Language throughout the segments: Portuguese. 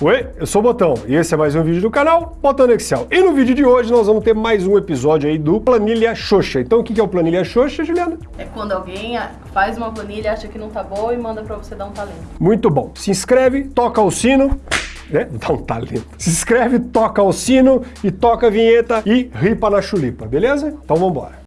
Oi, eu sou o Botão e esse é mais um vídeo do canal Botão Excel. E no vídeo de hoje nós vamos ter mais um episódio aí do Planilha Xoxa. Então o que é o Planilha Xoxa, Juliana? É quando alguém faz uma planilha, acha que não tá boa e manda pra você dar um talento. Muito bom. Se inscreve, toca o sino, né? Dá um talento. Se inscreve, toca o sino e toca a vinheta e ripa na chulipa, beleza? Então vamos embora.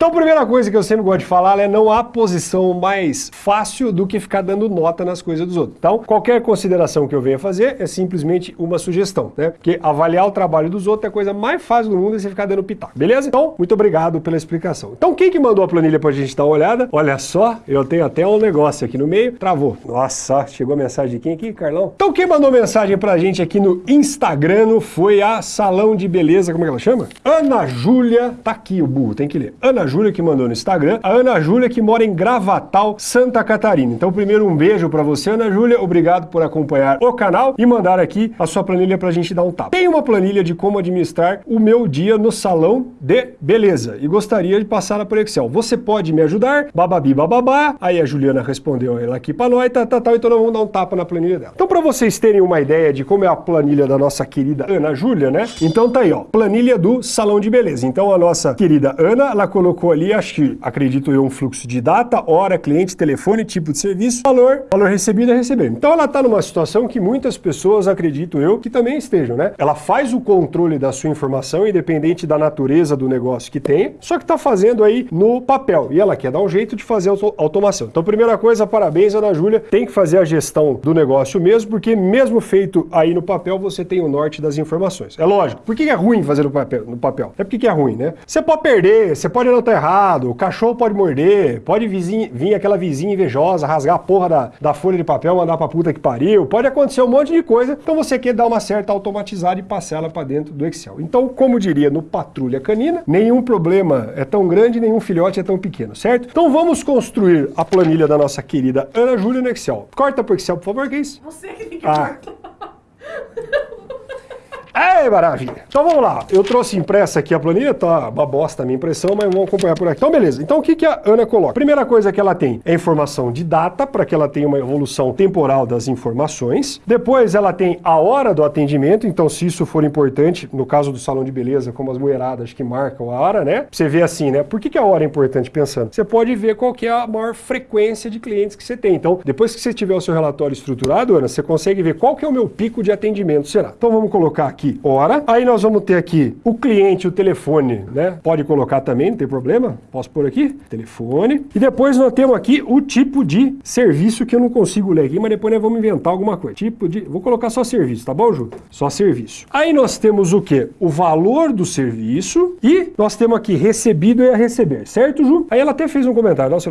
Então, primeira coisa que eu sempre gosto de falar é não há posição mais fácil do que ficar dando nota nas coisas dos outros. Então, qualquer consideração que eu venha fazer é simplesmente uma sugestão, né? Porque avaliar o trabalho dos outros é a coisa mais fácil do mundo é você ficar dando pitaco, beleza? Então, muito obrigado pela explicação. Então, quem que mandou a planilha pra gente dar uma olhada? Olha só, eu tenho até um negócio aqui no meio. Travou. Nossa, chegou a mensagem de quem aqui, Carlão? Então, quem mandou mensagem pra gente aqui no Instagram foi a Salão de Beleza, como é que ela chama? Ana Júlia, tá aqui o burro, tem que ler. Ana Júlia que mandou no Instagram, a Ana Júlia que mora em Gravatal, Santa Catarina. Então, primeiro um beijo para você, Ana Júlia, obrigado por acompanhar o canal e mandar aqui a sua planilha pra gente dar um tapa. Tem uma planilha de como administrar o meu dia no salão de beleza e gostaria de passar por Excel. Você pode me ajudar? Bababi bababá. Aí a Juliana respondeu ela aqui para nós, tá, tá, tá, então vamos dar um tapa na planilha dela. Então, para vocês terem uma ideia de como é a planilha da nossa querida Ana Júlia, né? Então tá aí, ó, planilha do salão de beleza. Então a nossa querida Ana, ela colocou ali, acho que, acredito eu, um fluxo de data, hora, cliente, telefone, tipo de serviço, valor, valor recebido é receber. Então ela está numa situação que muitas pessoas, acredito eu, que também estejam, né? Ela faz o controle da sua informação, independente da natureza do negócio que tem, só que está fazendo aí no papel. E ela quer dar um jeito de fazer auto automação. Então, primeira coisa, parabéns, Ana Júlia, tem que fazer a gestão do negócio mesmo, porque mesmo feito aí no papel, você tem o norte das informações. É lógico. Por que é ruim fazer no papel? No papel? É porque é ruim, né? Você pode perder, você pode anotar errado, o cachorro pode morder, pode vizinho, vir aquela vizinha invejosa, rasgar a porra da, da folha de papel, mandar pra puta que pariu, pode acontecer um monte de coisa, então você quer dar uma certa automatizada e passar ela para dentro do Excel. Então, como diria no Patrulha Canina, nenhum problema é tão grande, nenhum filhote é tão pequeno, certo? Então vamos construir a planilha da nossa querida Ana Júlia no Excel. Corta pro Excel, por favor, que é isso? Você que tem que Ah. cortar. É, maravilha. Então vamos lá. Eu trouxe impressa aqui a planilha, tá uma bosta a minha impressão, mas vamos acompanhar por aqui. Então beleza. Então o que, que a Ana coloca? Primeira coisa que ela tem é informação de data, para que ela tenha uma evolução temporal das informações. Depois ela tem a hora do atendimento, então se isso for importante, no caso do salão de beleza, como as mulheradas que marcam a hora, né? Você vê assim, né? Por que, que a hora é importante pensando? Você pode ver qual que é a maior frequência de clientes que você tem. Então, depois que você tiver o seu relatório estruturado, Ana, você consegue ver qual que é o meu pico de atendimento, será? Então vamos colocar aqui hora. Aí nós vamos ter aqui o cliente, o telefone, né? Pode colocar também, não tem problema. Posso pôr aqui? Telefone. E depois nós temos aqui o tipo de serviço que eu não consigo ler aqui, mas depois nós vamos inventar alguma coisa. Tipo de... Vou colocar só serviço, tá bom, Ju? Só serviço. Aí nós temos o quê? O valor do serviço e nós temos aqui recebido e a receber, certo, Ju? Aí ela até fez um comentário, nossa,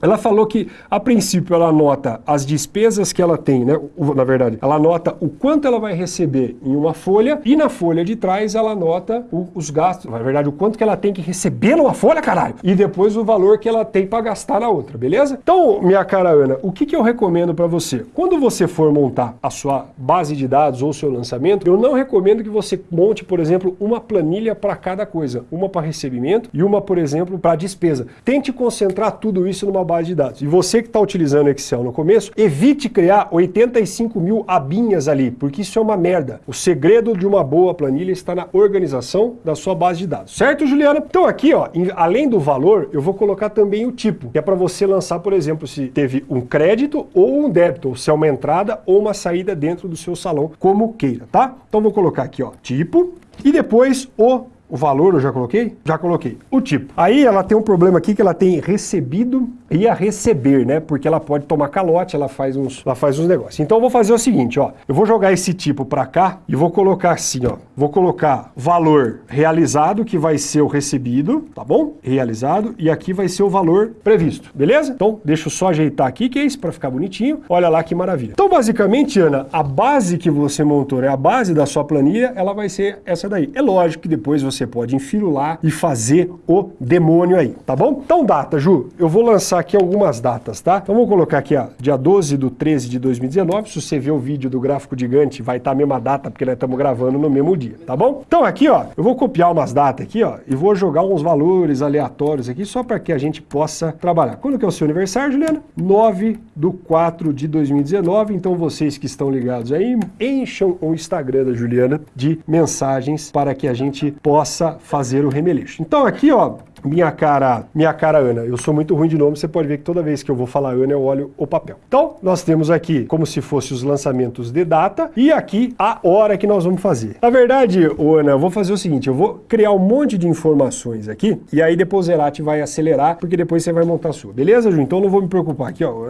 ela falou que a princípio ela anota as despesas que ela tem, né? Na verdade, ela anota o quanto ela vai receber em uma folha e na folha de trás ela anota o- os gastos, na verdade, o quanto que ela tem que receber numa folha, caralho, e depois o valor que ela tem para gastar na outra, beleza? Então, minha cara Ana, o que, que eu recomendo para você? Quando você for montar a sua base de dados ou seu lançamento, eu não recomendo que você monte, por exemplo, uma planilha para cada coisa, uma para recebimento e uma, por exemplo, para despesa. Tente concentrar tudo isso numa base de dados. E você que está utilizando Excel no começo, evite criar 85 mil abinhas ali, porque isso é uma merda. O segredo de uma boa planilha está na organização da sua base de dados. Certo, Juliana? Então aqui, ó, em- além do valor, eu vou colocar também o tipo, que é para você lançar, por exemplo, se teve um crédito ou um débito, ou se é uma entrada ou uma saída dentro do seu salão, como queira, tá? Então vou colocar aqui, ó, tipo, e depois o o valor eu já coloquei? Já coloquei. O tipo. Aí ela tem um problema aqui que ela tem recebido e a receber, né? Porque ela pode tomar calote, ela faz uns, ela faz uns negócios. Então eu vou fazer o seguinte, ó. Eu vou jogar esse tipo para cá e vou colocar assim, ó. Vou colocar valor realizado, que vai ser o recebido, tá bom? Realizado. E aqui vai ser o valor previsto, beleza? Então deixa eu só ajeitar aqui, que é isso, para ficar bonitinho. Olha lá que maravilha. Então basicamente, Ana, a base que você montou, né? A base da sua planilha, ela vai ser essa daí. É lógico que depois você você pode enfirular e fazer o demônio aí, tá bom? Então data, Ju, eu vou lançar aqui algumas datas, tá? Então vamos colocar aqui, ó, dia 12 do 13 de 2019, se você ver o vídeo do gráfico gigante, vai estar tá a mesma data, porque nós estamos gravando no mesmo dia, tá bom? Então aqui, ó, eu vou copiar umas datas aqui, ó, e vou jogar uns valores aleatórios aqui, só para que a gente possa trabalhar. Quando que é o seu aniversário, Juliana? 9 do 4 de 2019, então vocês que estão ligados aí, encham o Instagram da Juliana de mensagens para que a gente possa fazer o remeleixo. Então aqui, ó, minha cara, minha cara Ana. Eu sou muito ruim de nome, você pode ver que toda vez que eu vou falar Ana, eu olho o papel. Então, nós temos aqui como se fosse os lançamentos de data e aqui a hora que nós vamos fazer. Na verdade, Ana, eu vou fazer o seguinte, eu vou criar um monte de informações aqui e aí depois o Zerati vai acelerar, porque depois você vai montar a sua. Beleza, Ju? Então não vou me preocupar aqui, ó.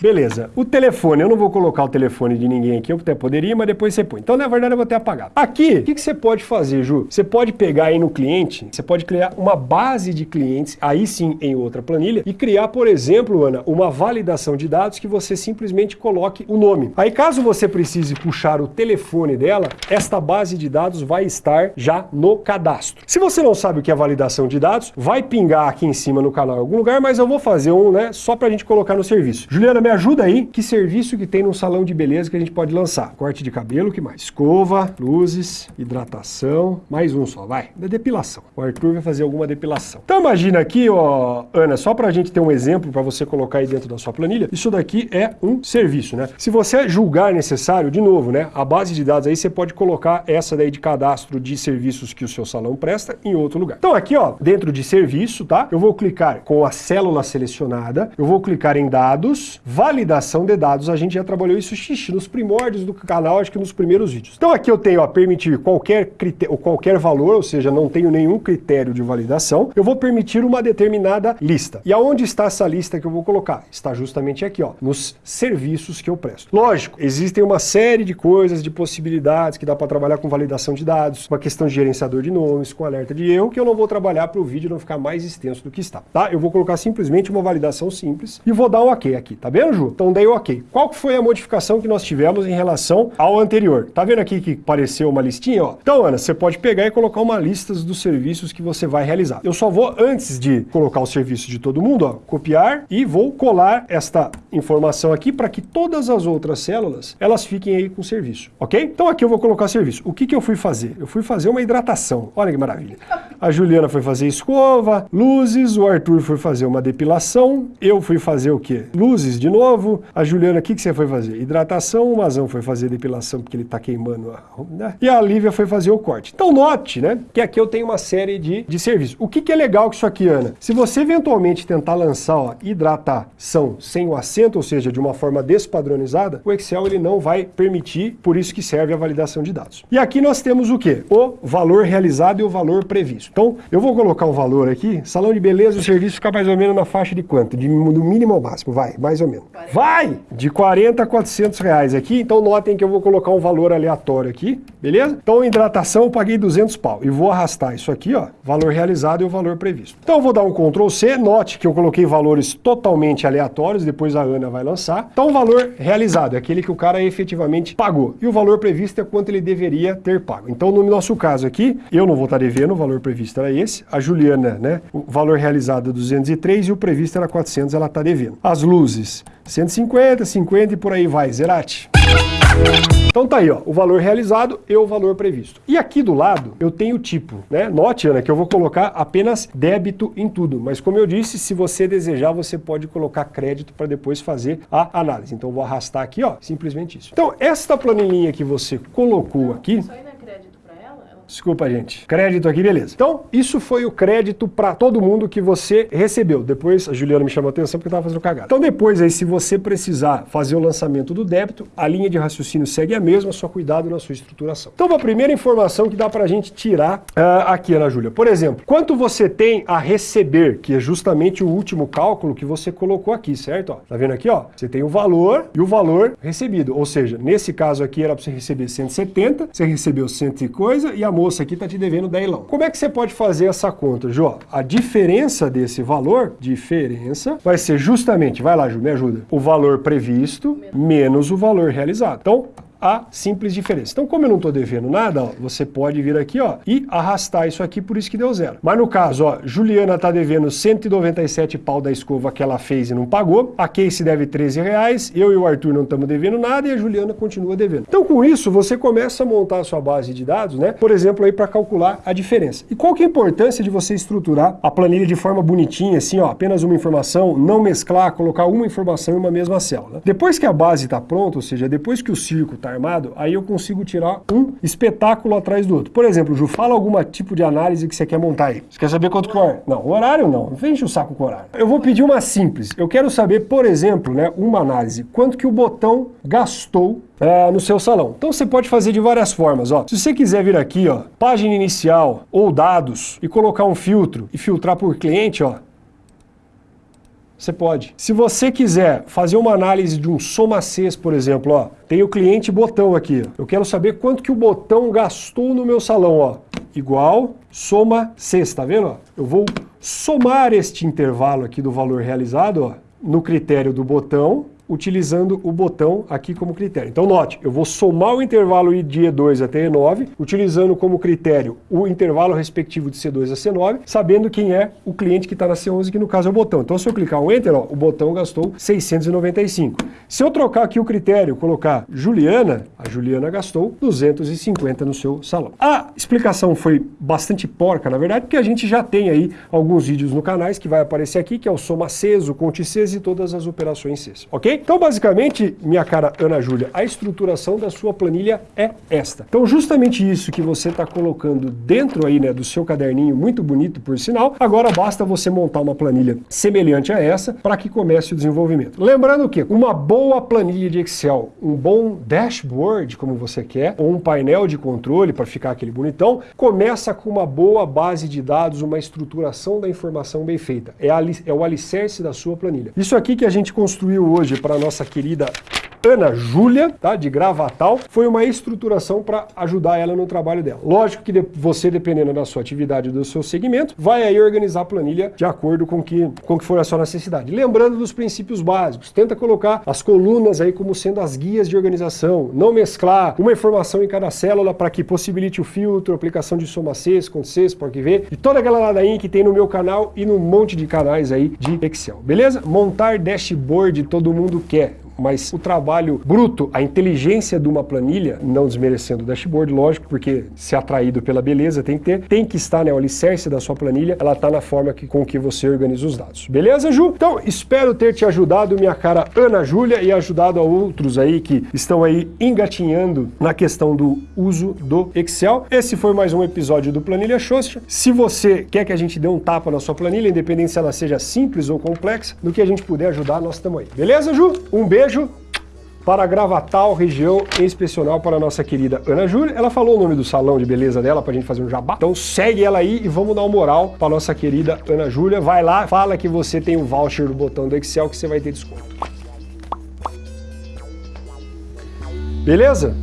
Beleza. O telefone, eu não vou colocar o telefone de ninguém aqui, eu até poderia, mas depois você põe. Então, na verdade, eu vou ter apagado. Aqui, o que, que você pode fazer, Ju? Você pode pegar aí no cliente, você pode criar uma base de clientes, aí sim em outra planilha, e criar, por exemplo, Ana, uma validação de dados que você simplesmente coloque o nome. Aí, caso você precise puxar o telefone dela, esta base de dados vai estar já no cadastro. Se você não sabe o que é validação de dados, vai pingar aqui em cima no canal em algum lugar, mas eu vou fazer um, né, só pra gente colocar no serviço. Juliana, me ajuda aí, que serviço que tem num salão de beleza que a gente pode lançar? Corte de cabelo, que mais? Escova, luzes, hidratação, mais um só, vai, da depilação. O Arthur vai fazer alguma depilação. Então imagina aqui, ó, Ana, só pra gente ter um exemplo para você colocar aí dentro da sua planilha, isso daqui é um serviço, né? Se você julgar necessário, de novo, né, a base de dados aí você pode colocar essa daí de cadastro de serviços que o seu salão presta em outro lugar. Então aqui, ó, dentro de serviço, tá? Eu vou clicar com a célula selecionada, eu vou clicar em dados, validação de dados, a gente já trabalhou isso xixi, nos primórdios do canal, acho que nos primeiros vídeos. Então aqui eu tenho a permitir qualquer, critério, qualquer valor, ou seja, não tenho nenhum critério de validação, eu vou permitir uma determinada lista. E aonde está essa lista que eu vou colocar? Está justamente aqui, ó, nos serviços que eu presto. Lógico, existem uma série de coisas, de possibilidades que dá para trabalhar com validação de dados, uma questão de gerenciador de nomes, com alerta de erro, que eu não vou trabalhar para o vídeo não ficar mais extenso do que está, tá? Eu vou colocar simplesmente uma validação simples e vou dar um ok aqui, tá bem? Ju? Então dei ok. Qual foi a modificação que nós tivemos em relação ao anterior? Tá vendo aqui que apareceu uma listinha? Ó? Então, Ana, você pode pegar e colocar uma lista dos serviços que você vai realizar. Eu só vou, antes de colocar o serviço de todo mundo, ó, copiar e vou colar esta informação aqui para que todas as outras células, elas fiquem aí com serviço, ok? Então aqui eu vou colocar serviço. O que, que eu fui fazer? Eu fui fazer uma hidratação. Olha que maravilha. A Juliana foi fazer escova, luzes, o Arthur foi fazer uma depilação, eu fui fazer o quê? Luzes de novo, a Juliana, o que, que você foi fazer? Hidratação, o Mazão foi fazer depilação porque ele está queimando, a, né? e a Lívia foi fazer o corte. Então note, né, que aqui eu tenho uma série de, de serviços. O que, que é legal com isso aqui, Ana? Se você eventualmente tentar lançar ó, hidratação sem o acento, ou seja, de uma forma despadronizada, o Excel ele não vai permitir, por isso que serve a validação de dados. E aqui nós temos o quê? O valor realizado e o valor previsto. Então, eu vou colocar um valor aqui, salão de beleza, o serviço fica mais ou menos na faixa de quanto? De, do mínimo ao máximo, vai, mais ou menos. Vai! De 40 a 400 reais aqui, então notem que eu vou colocar um valor aleatório aqui, beleza? Então, hidratação eu paguei 200 pau e vou arrastar isso aqui, ó, valor realizado e o valor previsto. Então, eu vou dar um Ctrl C, note que eu coloquei valores totalmente aleatórios, depois a Ana vai lançar. Então, o valor realizado é aquele que o cara efetivamente pagou. E o valor previsto é quanto ele deveria ter pago. Então, no nosso caso aqui, eu não vou estar devendo, o valor previsto era esse. A Juliana, né, o valor realizado é 203 e o previsto era 400, ela está devendo. As luzes, 150, 50 e por aí vai, Zerati. Então tá aí, ó, o valor realizado e o valor previsto. E aqui do lado eu tenho o tipo, né? Note, Ana, que eu vou colocar apenas débito em tudo, mas como eu disse, se você desejar, você pode colocar crédito para depois fazer a análise. Então vou arrastar aqui, ó, simplesmente isso. Então, esta planilhinha que você colocou aqui, Desculpa, gente. Crédito aqui, beleza. Então, isso foi o crédito para todo mundo que você recebeu. Depois, a Juliana me chamou a atenção porque estava fazendo cagada. Então, depois aí, se você precisar fazer o lançamento do débito, a linha de raciocínio segue a mesma, só cuidado na sua estruturação. Então, a primeira informação que dá para a gente tirar uh, aqui, Ana Júlia. Por exemplo, quanto você tem a receber, que é justamente o último cálculo que você colocou aqui, certo? Ó, tá vendo aqui, ó? Você tem o valor e o valor recebido. Ou seja, nesse caso aqui era para você receber 170, você recebeu 100 e coisa e a moça aqui está te devendo 10 lão. Como é que você pode fazer essa conta, Ju? A diferença desse valor, diferença, vai ser justamente, vai lá, Ju, me ajuda, o valor previsto menos o valor realizado. Então, a simples diferença. Então, como eu não estou devendo nada, ó, você pode vir aqui ó, e arrastar isso aqui, por isso que deu zero. Mas no caso, ó, Juliana está devendo 197 pau da escova que ela fez e não pagou, a Casey deve 13 reais, eu e o Arthur não estamos devendo nada e a Juliana continua devendo. Então, com isso, você começa a montar a sua base de dados, né? Por exemplo, aí para calcular a diferença. E qual que é a importância de você estruturar a planilha de forma bonitinha, assim, ó, apenas uma informação, não mesclar, colocar uma informação em uma mesma célula. Depois que a base está pronta, ou seja, depois que o círculo está armado, aí eu consigo tirar um espetáculo atrás do outro. Por exemplo, Ju, fala algum tipo de análise que você quer montar aí. Você quer saber quanto que é? Não, o horário não. Não enche o saco com o horário. Eu vou pedir uma simples. Eu quero saber, por exemplo, né, uma análise. Quanto que o botão gastou é, no seu salão. Então você pode fazer de várias formas. Ó. Se você quiser vir aqui, ó, página inicial ou dados e colocar um filtro e filtrar por cliente, ó, você pode. Se você quiser fazer uma análise de um soma Cs, por exemplo, ó, tem o cliente botão aqui. Eu quero saber quanto que o botão gastou no meu salão, ó. Igual soma Cs, tá vendo? Ó? Eu vou somar este intervalo aqui do valor realizado, ó, no critério do botão utilizando o botão aqui como critério. Então note, eu vou somar o intervalo de E2 até E9, utilizando como critério o intervalo respectivo de C2 a C9, sabendo quem é o cliente que está na C11, que no caso é o botão. Então se eu clicar um Enter, ó, o botão gastou 695. Se eu trocar aqui o critério, colocar Juliana, a Juliana gastou 250 no seu salão. A explicação foi bastante porca, na verdade, porque a gente já tem aí alguns vídeos no canais que vai aparecer aqui, que é o soma Cs, o conte Cs e todas as operações Cs, ok? Então, basicamente, minha cara Ana Júlia, a estruturação da sua planilha é esta. Então, justamente isso que você está colocando dentro aí, né, do seu caderninho, muito bonito, por sinal, agora basta você montar uma planilha semelhante a essa para que comece o desenvolvimento. Lembrando que uma boa planilha de Excel, um bom dashboard, como você quer, ou um painel de controle para ficar aquele bonitão, começa com uma boa base de dados, uma estruturação da informação bem feita. É, é o alicerce da sua planilha. Isso aqui que a gente construiu hoje para nossa querida Ana Júlia, tá, de Gravatal, foi uma estruturação para ajudar ela no trabalho dela. Lógico que você, dependendo da sua atividade, do seu segmento, vai aí organizar a planilha de acordo com que, com que for a sua necessidade. Lembrando dos princípios básicos, tenta colocar as colunas aí como sendo as guias de organização, não mesclar uma informação em cada célula para que possibilite o filtro, aplicação de soma Cs, com Cs, pode ver, e toda aquela ladainha que tem no meu canal e num monte de canais aí de Excel, beleza? Montar dashboard todo mundo quer mas o trabalho bruto, a inteligência de uma planilha, não desmerecendo o dashboard, lógico, porque se atraído pela beleza tem que ter, tem que estar, né, o alicerce da sua planilha, ela está na forma que, com que você organiza os dados. Beleza, Ju? Então, espero ter te ajudado, minha cara Ana Júlia, e ajudado a outros aí que estão aí engatinhando na questão do uso do Excel. Esse foi mais um episódio do Planilha Xoxa. Se você quer que a gente dê um tapa na sua planilha, independente se ela seja simples ou complexa, no que a gente puder ajudar, nós estamos aí. Beleza, Ju? Um beijo beijo para Gravatal, região inspecional para a nossa querida Ana Júlia. Ela falou o nome do salão de beleza dela para a gente fazer um jabá. Então segue ela aí e vamos dar uma moral para a nossa querida Ana Júlia. Vai lá, fala que você tem o um voucher do botão do Excel que você vai ter desconto. Beleza?